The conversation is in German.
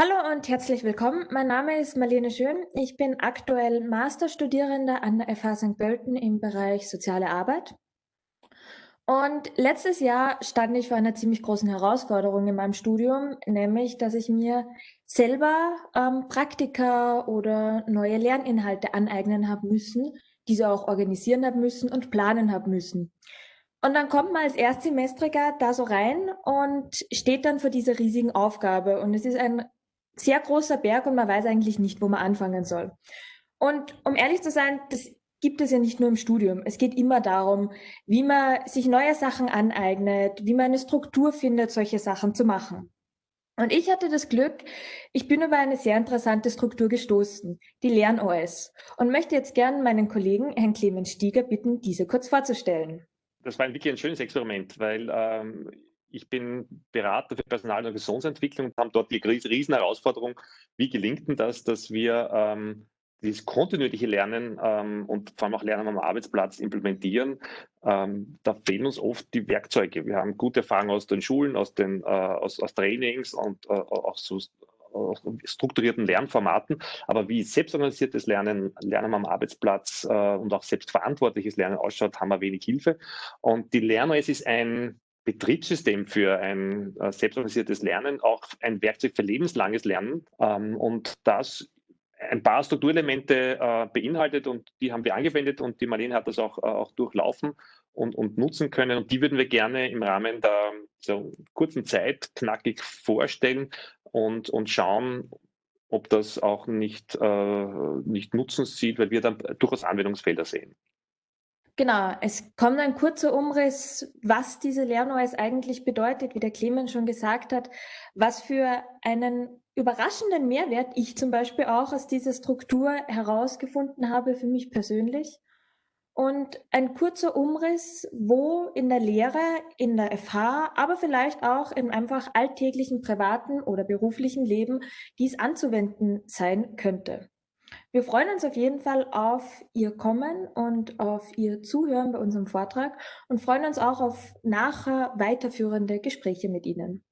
Hallo und herzlich willkommen. Mein Name ist Marlene Schön. Ich bin aktuell Masterstudierende an der FH St. Pölten im Bereich Soziale Arbeit. Und letztes Jahr stand ich vor einer ziemlich großen Herausforderung in meinem Studium, nämlich, dass ich mir selber ähm, Praktika oder neue Lerninhalte aneignen habe müssen, diese auch organisieren habe müssen und planen habe müssen. Und dann kommt man als Erstsemestriger da so rein und steht dann vor dieser riesigen Aufgabe. Und es ist ein sehr großer Berg und man weiß eigentlich nicht, wo man anfangen soll. Und um ehrlich zu sein, das gibt es ja nicht nur im Studium. Es geht immer darum, wie man sich neue Sachen aneignet, wie man eine Struktur findet, solche Sachen zu machen. Und ich hatte das Glück, ich bin über eine sehr interessante Struktur gestoßen, die LernOS, und möchte jetzt gern meinen Kollegen, Herrn Clemens Stieger, bitten, diese kurz vorzustellen. Das war wirklich ein schönes Experiment, weil ähm, ich bin Berater für Personal- und Organisationsentwicklung und haben dort die riesen Herausforderung, wie gelingt denn das, dass wir ähm, dieses kontinuierliche Lernen ähm, und vor allem auch Lernen am Arbeitsplatz implementieren. Ähm, da fehlen uns oft die Werkzeuge. Wir haben gute Erfahrungen aus den Schulen, aus den äh, aus, aus Trainings und äh, auch so strukturierten Lernformaten, aber wie selbstorganisiertes Lernen, Lernen am Arbeitsplatz äh, und auch selbstverantwortliches Lernen ausschaut, haben wir wenig Hilfe. Und die LernOS ist ein Betriebssystem für ein äh, selbstorganisiertes Lernen, auch ein Werkzeug für lebenslanges Lernen. Ähm, und das ein paar Strukturelemente äh, beinhaltet und die haben wir angewendet und die Marlene hat das auch, äh, auch durchlaufen und, und nutzen können. Und die würden wir gerne im Rahmen der so kurzen Zeit knackig vorstellen und, und schauen, ob das auch nicht, äh, nicht Nutzen sieht, weil wir dann durchaus Anwendungsfelder sehen. Genau, es kommt ein kurzer Umriss, was diese LernOS eigentlich bedeutet, wie der Clemens schon gesagt hat, was für einen überraschenden Mehrwert ich zum Beispiel auch aus dieser Struktur herausgefunden habe für mich persönlich. Und ein kurzer Umriss, wo in der Lehre, in der FH, aber vielleicht auch im einfach alltäglichen privaten oder beruflichen Leben dies anzuwenden sein könnte. Wir freuen uns auf jeden Fall auf Ihr Kommen und auf Ihr Zuhören bei unserem Vortrag und freuen uns auch auf nachher weiterführende Gespräche mit Ihnen.